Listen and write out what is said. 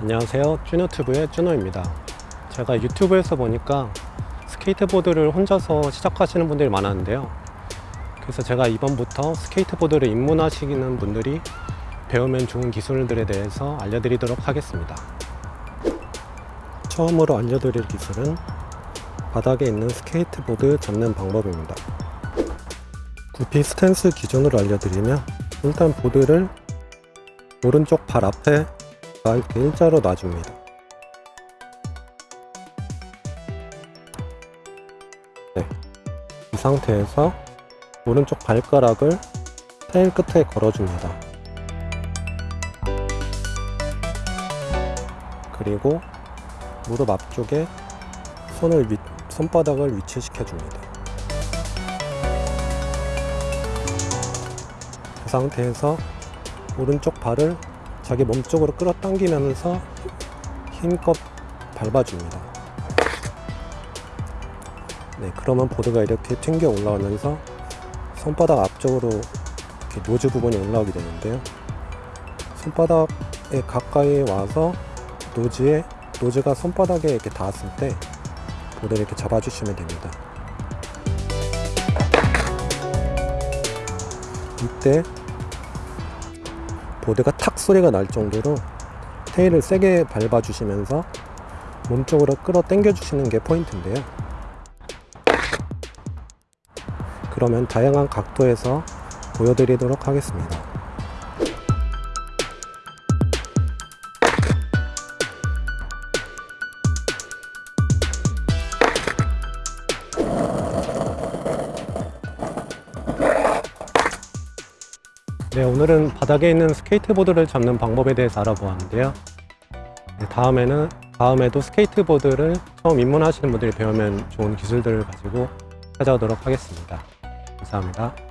안녕하세요. 쭈노튜브의 쭈노입니다. 제가 유튜브에서 보니까 스케이트보드를 혼자서 시작하시는 분들이 많았는데요. 그래서 제가 이번부터 스케이트보드를 입문하시는 분들이 배우면 좋은 기술들에 대해서 알려드리도록 하겠습니다. 처음으로 알려드릴 기술은 바닥에 있는 스케이트보드 잡는 방법입니다. goofy stance 기준으로 알려드리면 일단 보드를 오른쪽 발 앞에 이렇게 일자로 놔줍니다. 네. 이 상태에서 오른쪽 발가락을 테일 끝에 걸어줍니다. 그리고 무릎 앞쪽에 손을 위, 손바닥을 위치시켜 줍니다. 그 상태에서 오른쪽 발을 자기 몸쪽으로 끌어당기면서 힘껏 밟아줍니다. 네, 그러면 보드가 이렇게 튕겨 올라오면서 손바닥 앞쪽으로 이렇게 nose 부분이 올라오게 되는데요. 손바닥에 가까이 와서 nose에 nose가 손바닥에 이렇게 닿았을 때 보드를 이렇게 잡아주시면 됩니다. 이때 보드가 탁 소리가 날 정도로 테일을 세게 밟아 주시면서 몸쪽으로 끌어 당겨 주시는 게 포인트인데요. 그러면 다양한 각도에서 보여드리도록 하겠습니다 네, 오늘은 바닥에 있는 스케이트보드를 잡는 방법에 대해서 알아보았는데요. 네, 다음에는 다음에도 스케이트보드를 처음 입문하시는 분들이 배우면 좋은 기술들을 가지고 찾아오도록 하겠습니다. 감사합니다.